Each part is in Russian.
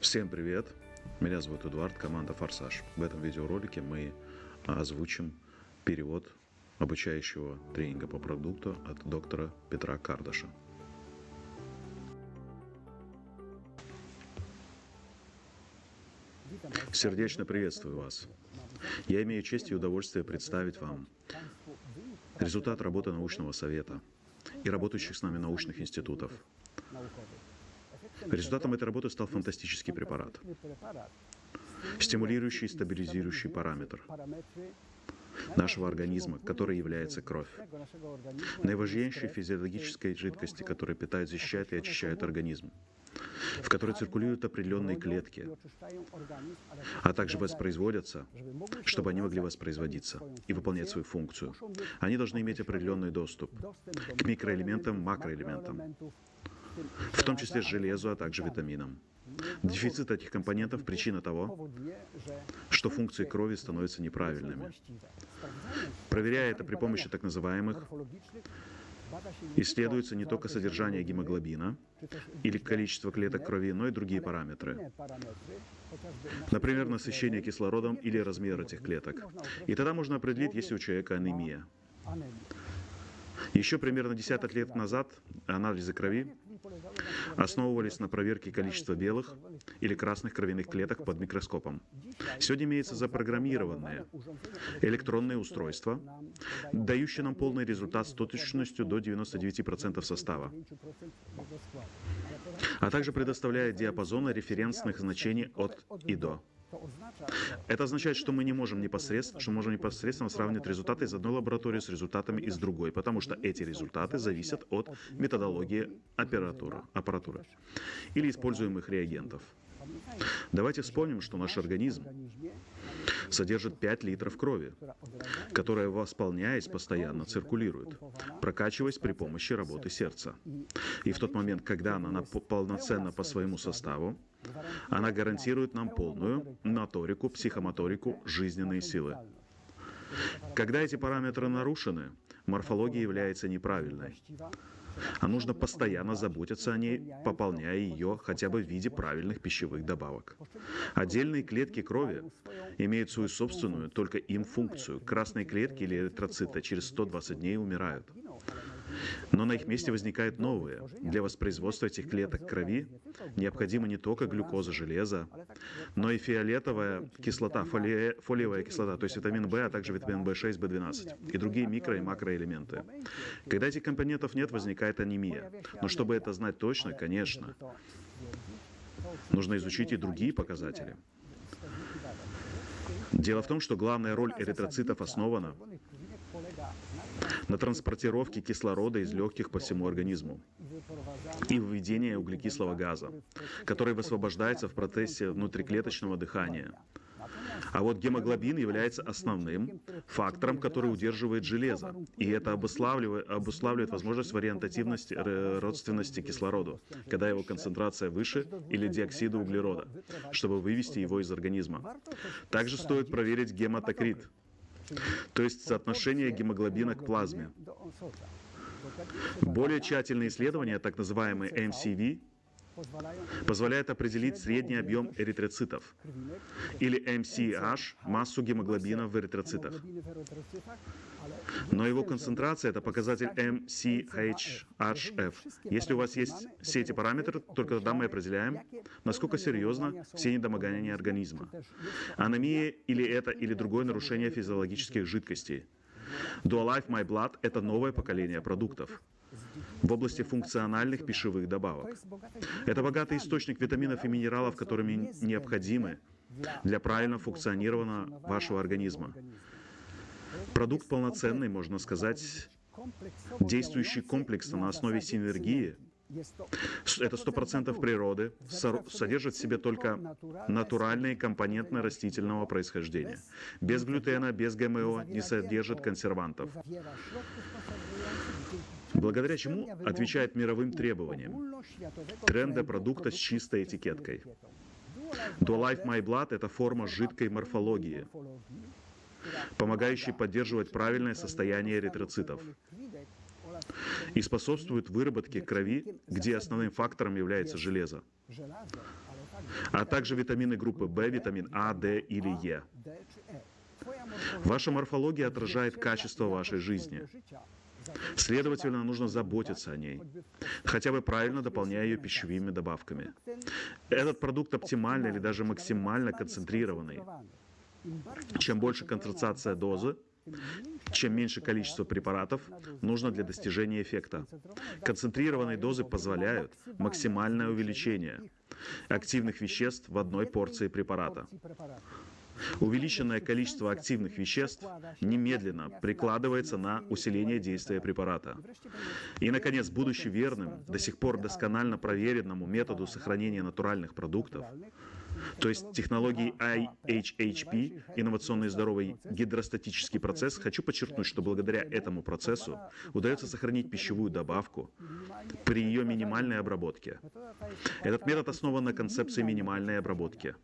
Всем привет! Меня зовут Эдуард, команда «Форсаж». В этом видеоролике мы озвучим перевод обучающего тренинга по продукту от доктора Петра Кардаша. Сердечно приветствую вас. Я имею честь и удовольствие представить вам результат работы научного совета и работающих с нами научных институтов. Результатом этой работы стал фантастический препарат, стимулирующий и стабилизирующий параметр нашего организма, который является кровь. Наиважнейшей физиологической жидкости, которая питает, защищает и очищает организм в которой циркулируют определенные клетки, а также воспроизводятся, чтобы они могли воспроизводиться и выполнять свою функцию. Они должны иметь определенный доступ к микроэлементам, макроэлементам, в том числе железу, а также витаминам. Дефицит этих компонентов – причина того, что функции крови становятся неправильными. Проверяя это при помощи так называемых Исследуется не только содержание гемоглобина или количество клеток крови, но и другие параметры. Например, насыщение кислородом или размер этих клеток. И тогда можно определить, есть ли у человека анемия. Еще примерно десяток лет назад анализы крови основывались на проверке количества белых или красных кровяных клеток под микроскопом. Сегодня имеются запрограммированные электронные устройства, дающие нам полный результат с точностью до 99% состава, а также предоставляя диапазоны референсных значений от и до. Это означает, что мы не можем непосредственно, что можем непосредственно сравнивать результаты из одной лаборатории с результатами из другой, потому что эти результаты зависят от методологии оператора, аппаратуры или используемых реагентов. Давайте вспомним, что наш организм содержит 5 литров крови, которая, восполняясь, постоянно циркулирует, прокачиваясь при помощи работы сердца. И в тот момент, когда она полноценна по своему составу, она гарантирует нам полную моторику, психомоторику, жизненные силы. Когда эти параметры нарушены, морфология является неправильной. А нужно постоянно заботиться о ней, пополняя ее хотя бы в виде правильных пищевых добавок. Отдельные клетки крови имеют свою собственную, только им функцию. Красные клетки или эритроциты через 120 дней умирают. Но на их месте возникают новые. Для воспроизводства этих клеток крови необходима не только глюкоза, железо, но и фиолетовая кислота, фоли... фолиевая кислота, то есть витамин В, а также витамин В6, В12 и другие микро- и макроэлементы. Когда этих компонентов нет, возникает анемия. Но чтобы это знать точно, конечно, нужно изучить и другие показатели. Дело в том, что главная роль эритроцитов основана на транспортировке кислорода из легких по всему организму и выведение углекислого газа, который высвобождается в процессе внутриклеточного дыхания. А вот гемоглобин является основным фактором, который удерживает железо. И это обуславливает, обуславливает возможность вариантативности, родственности кислороду, когда его концентрация выше, или диоксида углерода, чтобы вывести его из организма. Также стоит проверить гематокрит, то есть соотношение гемоглобина к плазме. Более тщательные исследования, так называемые MCV, позволяют определить средний объем эритроцитов, или MCH, массу гемоглобина в эритроцитах. Но его концентрация – это показатель MCHHF. Если у вас есть все эти параметры, только тогда мы определяем, насколько серьезно все недомогания организма. Анемия или это, или другое нарушение физиологических жидкостей. Dualife My Blood – это новое поколение продуктов в области функциональных пищевых добавок. Это богатый источник витаминов и минералов, которыми необходимы для правильного функционирования вашего организма. Продукт полноценный, можно сказать, действующий комплексно на основе синергии. Это 100% природы, содержит в себе только натуральные компоненты растительного происхождения. Без глютена, без ГМО, не содержит консервантов. Благодаря чему отвечает мировым требованиям. Тренды продукта с чистой этикеткой. Dualife My Blood – это форма жидкой морфологии, помогающий поддерживать правильное состояние эритроцитов и способствует выработке крови, где основным фактором является железо. а также витамины группы В, витамин А, Д или Е. Ваша морфология отражает качество вашей жизни. Следовательно, нужно заботиться о ней, хотя бы правильно дополняя ее пищевыми добавками. Этот продукт оптимально или даже максимально концентрированный. Чем больше концентрация дозы, чем меньше количество препаратов нужно для достижения эффекта. Концентрированные дозы позволяют максимальное увеличение активных веществ в одной порции препарата. Увеличенное количество активных веществ немедленно прикладывается на усиление действия препарата. И, наконец, будучи верным, до сих пор досконально проверенному методу сохранения натуральных продуктов, то есть технологии IHHP, инновационный здоровый гидростатический процесс, хочу подчеркнуть, что благодаря этому процессу удается сохранить пищевую добавку при ее минимальной обработке. Этот метод основан на концепции минимальной обработки.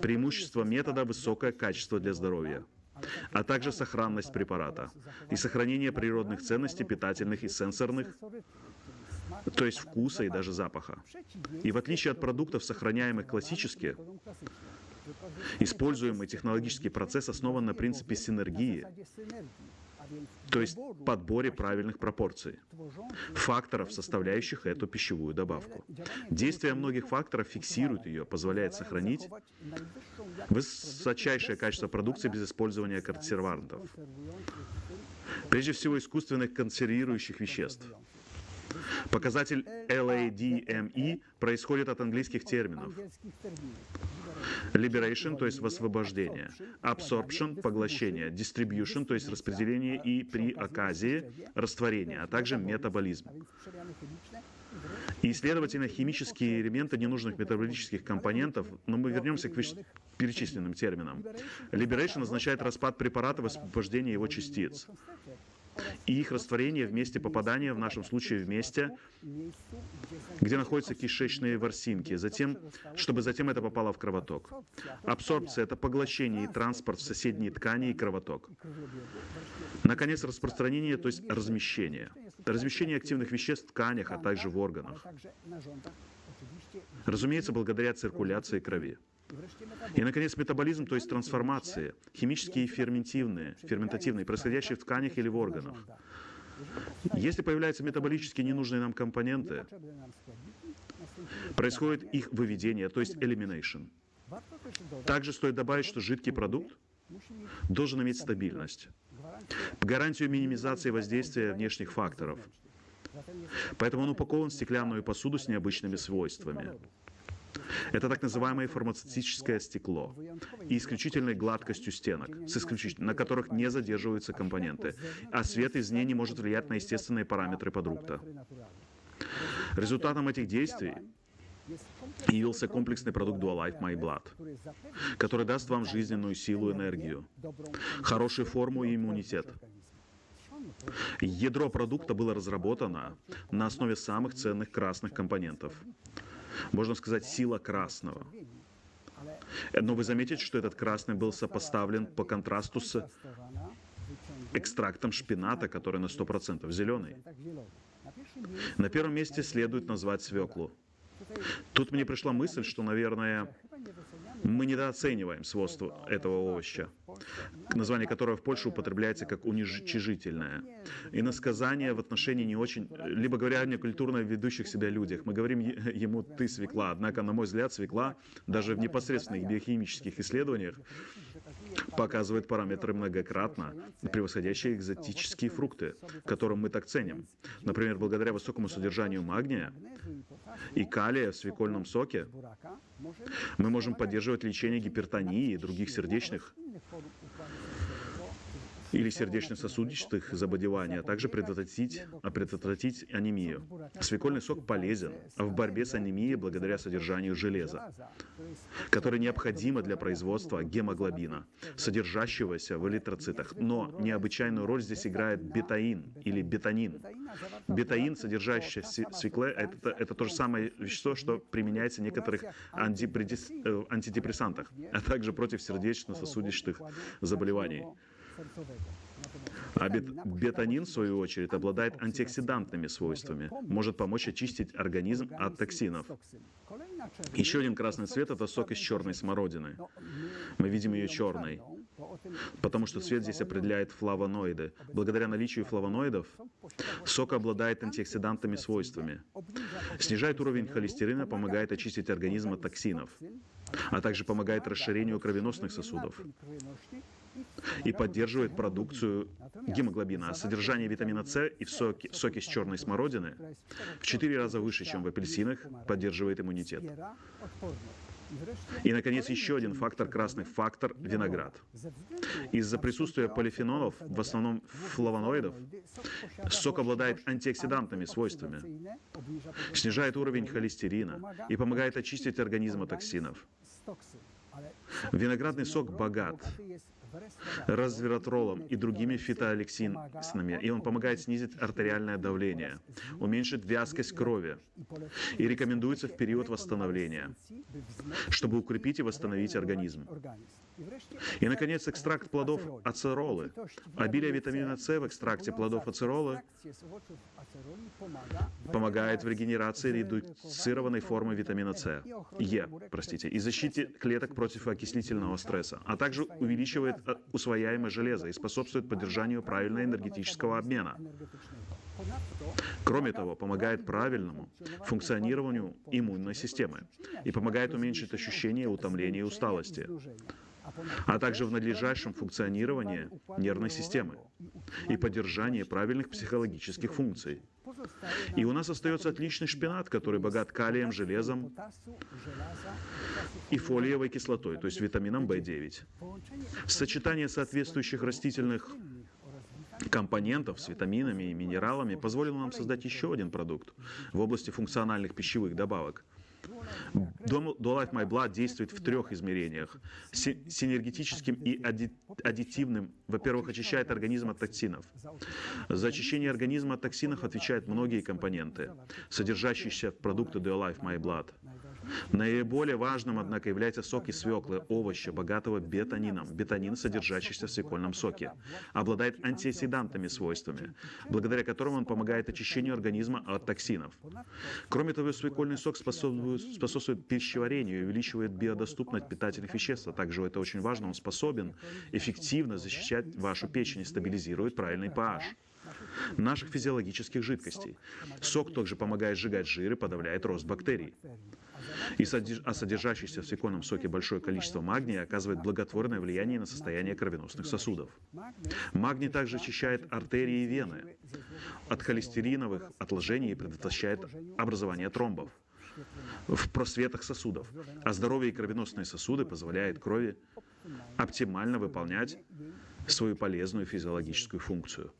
Преимущество метода – высокое качество для здоровья а также сохранность препарата и сохранение природных ценностей питательных и сенсорных то есть вкуса и даже запаха. И в отличие от продуктов, сохраняемых классически, используемый технологический процесс основан на принципе синергии, то есть подборе правильных пропорций, факторов, составляющих эту пищевую добавку. Действие многих факторов фиксирует ее, позволяет сохранить высочайшее качество продукции без использования консервантов. Прежде всего, искусственных консервирующих веществ. Показатель LADME происходит от английских терминов. Liberation, то есть высвобождение. Absorption – поглощение. Distribution, то есть распределение и при оказии – растворение, а также метаболизм. И, следовательно, химические элементы ненужных метаболических компонентов, но мы вернемся к перечисленным терминам. Liberation означает распад препарата, высвобождение его частиц и их растворение вместе попадания, в нашем случае вместе, где находятся кишечные ворсинки, затем, чтобы затем это попало в кровоток. Абсорбция – это поглощение и транспорт в соседние ткани и кровоток. Наконец, распространение, то есть размещение. Размещение активных веществ в тканях, а также в органах. Разумеется, благодаря циркуляции крови. И, наконец, метаболизм, то есть трансформации, химические и ферментивные, ферментативные, происходящие в тканях или в органах. Если появляются метаболически ненужные нам компоненты, происходит их выведение, то есть elimination. Также стоит добавить, что жидкий продукт должен иметь стабильность, гарантию минимизации воздействия внешних факторов. Поэтому он упакован в стеклянную посуду с необычными свойствами. Это так называемое фармацевтическое стекло и исключительной гладкостью стенок, с исключительно, на которых не задерживаются компоненты, а свет из ней не может влиять на естественные параметры продукта. Результатом этих действий явился комплексный продукт Dualife My Blood, который даст вам жизненную силу энергию, хорошую форму и иммунитет. Ядро продукта было разработано на основе самых ценных красных компонентов можно сказать, сила красного. Но вы заметите, что этот красный был сопоставлен по контрасту с экстрактом шпината, который на 100% зеленый. На первом месте следует назвать свеклу. Тут мне пришла мысль, что, наверное, мы недооцениваем свойства этого овоща, название которого в Польше употребляется как уничижительное. И насказание в отношении не очень, либо говоря о некультурно ведущих себя людях. Мы говорим ему «ты свекла», однако, на мой взгляд, свекла даже в непосредственных биохимических исследованиях показывает параметры многократно превосходящие экзотические фрукты, которым мы так ценим. Например, благодаря высокому содержанию магния и калия в свекольном соке мы можем поддерживать лечение гипертонии и других сердечных telefone или сердечно-сосудистых заболеваний, а также предотвратить, а предотвратить анемию. Свекольный сок полезен в борьбе с анемией благодаря содержанию железа, которое необходимо для производства гемоглобина, содержащегося в эритроцитах. Но необычайную роль здесь играет бетаин или бетанин. Бетаин, содержащийся в свекле, это, это то же самое вещество, что применяется в некоторых э, антидепрессантах, а также против сердечно-сосудистых заболеваний. А бет- бетанин, в свою очередь, обладает антиоксидантными свойствами, может помочь очистить организм от токсинов. Еще один красный цвет – это сок из черной смородины. Мы видим ее черной, потому что цвет здесь определяет флавоноиды. Благодаря наличию флавоноидов сок обладает антиоксидантными свойствами. Снижает уровень холестерина, помогает очистить организм от токсинов, а также помогает расширению кровеносных сосудов и поддерживает продукцию гемоглобина. А содержание витамина С и в соке, соке с черной смородины в 4 раза выше, чем в апельсинах, поддерживает иммунитет. И, наконец, еще один фактор, красный фактор – виноград. Из-за присутствия полифенолов, в основном флавоноидов, сок обладает антиоксидантными свойствами, снижает уровень холестерина и помогает очистить организм от токсинов. Виноградный сок богат resveratrolом и другими фитоалексинами, и он помогает снизить артериальное давление, уменьшить вязкость крови и рекомендуется в период восстановления, чтобы укрепить и восстановить организм. И, наконец, экстракт плодов ацеролы. Обилие витамина С в экстракте плодов ацеролы помогает в регенерации редуцированной формы витамина С, Е, простите, и защите клеток против окислительного стресса, а также увеличивает э, усвояемое железо и способствует поддержанию правильного энергетического обмена. Кроме того, помогает правильному функционированию иммунной системы и помогает уменьшить ощущение утомления и усталости а также в надлежащем функционировании нервной системы и поддержании правильных психологических функций. И у нас остается отличный шпинат, который богат калием, железом и фолиевой кислотой, то есть витамином В9. Сочетание соответствующих растительных компонентов с витаминами и минералами позволило нам создать еще один продукт в области функциональных пищевых добавок – Do Life My Blood действует в трех измерениях. Синергетическим и аддитивным, во-первых, очищает организм от токсинов. За очищение организма от токсинов отвечают многие компоненты, содержащиеся в продукты Do Life My Blood. Наиболее важным, однако, является сок из свеклы, овоща, богатого бетанином. Бетанин, содержащийся в свекольном соке, обладает антиоксидантными свойствами, благодаря которым он помогает очищению организма от токсинов. Кроме того, свекольный сок способствует, способствует пищеварению и увеличивает биодоступность питательных веществ, а также, это очень важно, он способен эффективно защищать вашу печень и стабилизирует правильный pH наших физиологических жидкостей. Сок также помогает сжигать жир и подавляет рост бактерий. И а содержащийся в свекольном соке большое количество магния оказывает благотворное влияние на состояние кровеносных сосудов. Магний также очищает артерии и вены от холестериновых отложений и предотвращает образование тромбов в просветах сосудов. А здоровые кровеносные сосуды позволяют крови оптимально выполнять свою полезную физиологическую функцию.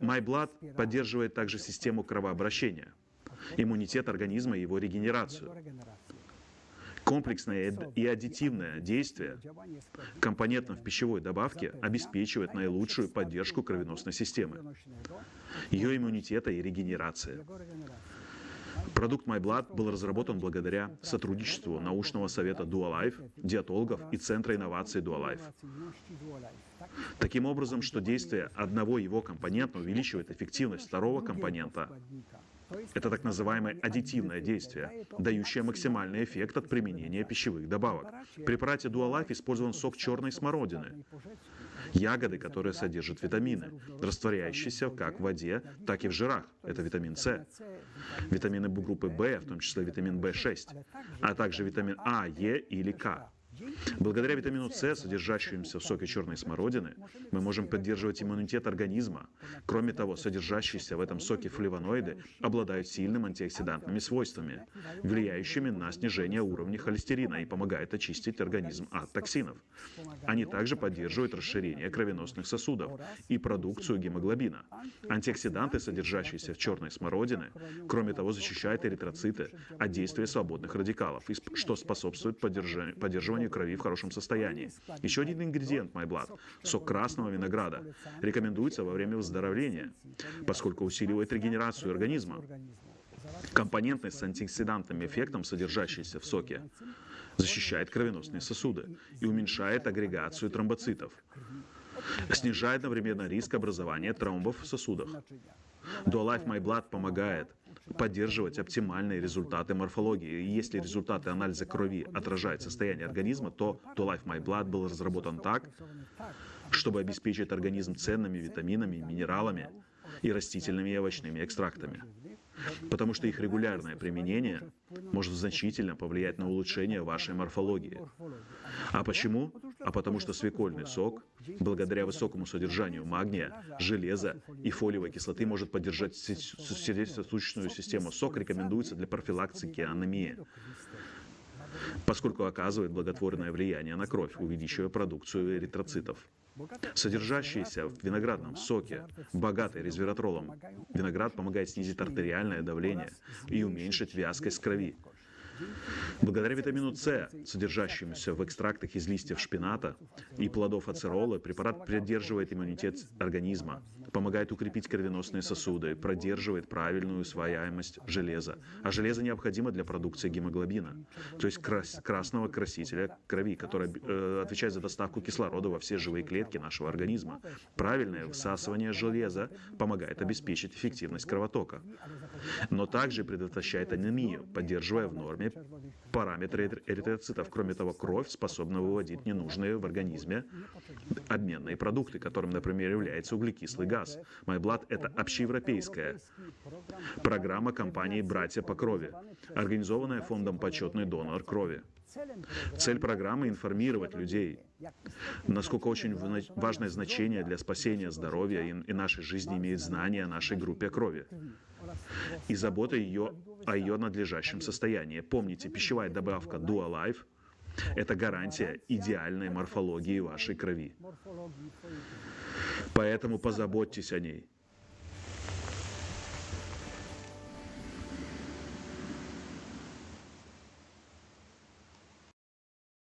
MyBlood поддерживает также систему кровообращения – иммунитет организма и его регенерацию. Комплексное и аддитивное действие компонентов пищевой добавке обеспечивает наилучшую поддержку кровеносной системы, ее иммунитета и регенерации. Продукт MyBlood был разработан благодаря сотрудничеству научного совета DuaLife, диетологов и Центра инноваций DuaLife. Таким образом, что действие одного его компонента увеличивает эффективность второго компонента, это так называемое аддитивное действие, дающее максимальный эффект от применения пищевых добавок. В препарате Dualife использован сок черной смородины, ягоды, которые содержат витамины, растворяющиеся как в воде, так и в жирах. Это витамин С, витамины группы В, в том числе витамин В6, а также витамин А, Е или К. Благодаря витамину С, содержащемуся в соке черной смородины, мы можем поддерживать иммунитет организма. Кроме того, содержащиеся в этом соке флавоноиды обладают сильными антиоксидантными свойствами, влияющими на снижение уровня холестерина и помогают очистить организм от токсинов. Они также поддерживают расширение кровеносных сосудов и продукцию гемоглобина. Антиоксиданты, содержащиеся в черной смородине, кроме того, защищают эритроциты от действия свободных радикалов, что способствует поддержанию поддержанию крови в хорошем состоянии. Еще один ингредиент MyBlood – сок красного винограда. Рекомендуется во время выздоровления, поскольку усиливает регенерацию организма. Компонентность с антиоксидантным эффектом, содержащийся в соке, защищает кровеносные сосуды и уменьшает агрегацию тромбоцитов. снижая одновременно риск образования тромбов в сосудах. DuaLife My Blood помогает поддерживать оптимальные результаты морфологии. И если результаты анализа крови отражают состояние организма, то DuaLife My Blood был разработан так, чтобы обеспечить организм ценными витаминами, минералами и растительными и овощными экстрактами потому что их регулярное применение может значительно повлиять на улучшение вашей морфологии. А почему? А потому что свекольный сок, благодаря высокому содержанию магния, железа и фолиевой кислоты, может поддержать сердечно-сосудистую систему. Сок рекомендуется для профилактики анемии поскольку оказывает благотворное влияние на кровь, увеличивая продукцию эритроцитов. Содержащийся в виноградном соке, богатый резвератролом, виноград помогает снизить артериальное давление и уменьшить вязкость крови. Благодаря витамину С, содержащемуся в экстрактах из листьев шпината и плодов ацерола, препарат поддерживает иммунитет организма, помогает укрепить кровеносные сосуды, продерживает правильную усвояемость железа. А железо необходимо для продукции гемоглобина, то есть крас красного красителя крови, который э, отвечает за доставку кислорода во все живые клетки нашего организма. Правильное всасывание железа помогает обеспечить эффективность кровотока, но также предотвращает анемию, поддерживая в норме параметры эритроцитов. Кроме того, кровь способна выводить ненужные в организме обменные продукты, которым, например, является углекислый газ. MyBlood — это общеевропейская программа компании «Братья по крови», организованная фондом «Почетный донор крови». Цель программы — информировать людей, насколько очень важное значение для спасения здоровья и нашей жизни имеет знание о нашей группе крови и забота ее о ее надлежащем состоянии. Помните, пищевая добавка DuaLife – это гарантия идеальной морфологии вашей крови. Поэтому позаботьтесь о ней.